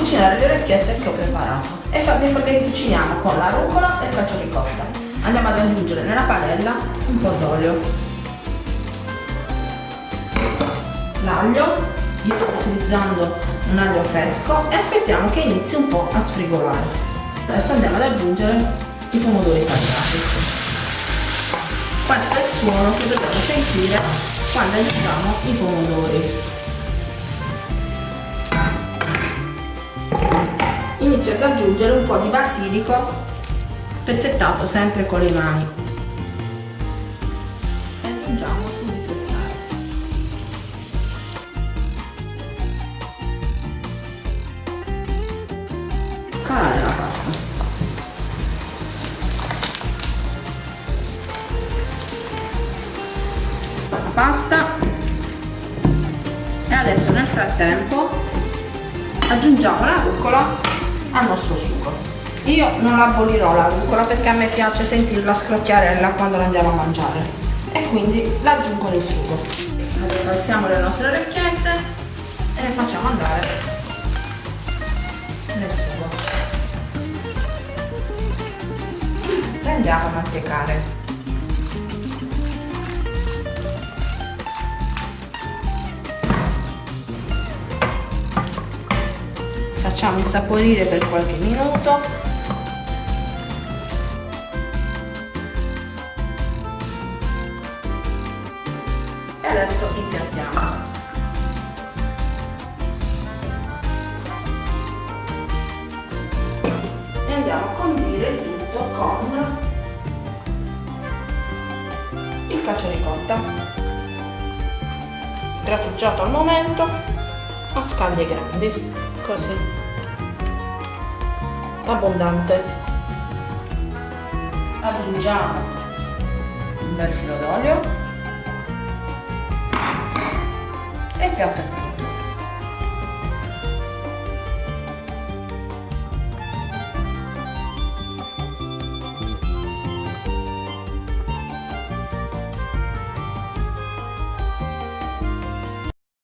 cucinare le orecchiette che ho preparato e le cuciniamo con la rucola e il cacio ricotta. Andiamo ad aggiungere nella padella un po' d'olio, l'aglio, io sto utilizzando un aglio fresco e aspettiamo che inizi un po' a sfrigolare. Adesso andiamo ad aggiungere i pomodori tagliati. Questo è il suono che dobbiamo sentire quando aggiungiamo i pomodori. Inizio ad aggiungere un po' di basilico spezzettato sempre con le mani. E aggiungiamo subito il sale. Calare la pasta. La pasta. E adesso nel frattempo aggiungiamo la rucola al nostro sugo. Io non abolirò la rucola perché a me piace sentirla scrocchiarella quando la andiamo a mangiare. E quindi la aggiungo nel sugo. Adesso alziamo le nostre orecchiette e le facciamo andare nel sugo. Le andiamo a mantecare facciamo insaporire per qualche minuto. E adesso impiattiamo e andiamo a condire il tutto con il cacio ricotta grattugiato al momento a scaglie grandi. Così. Abbondante. Aggiungiamo un bel filo d'olio. E il piatto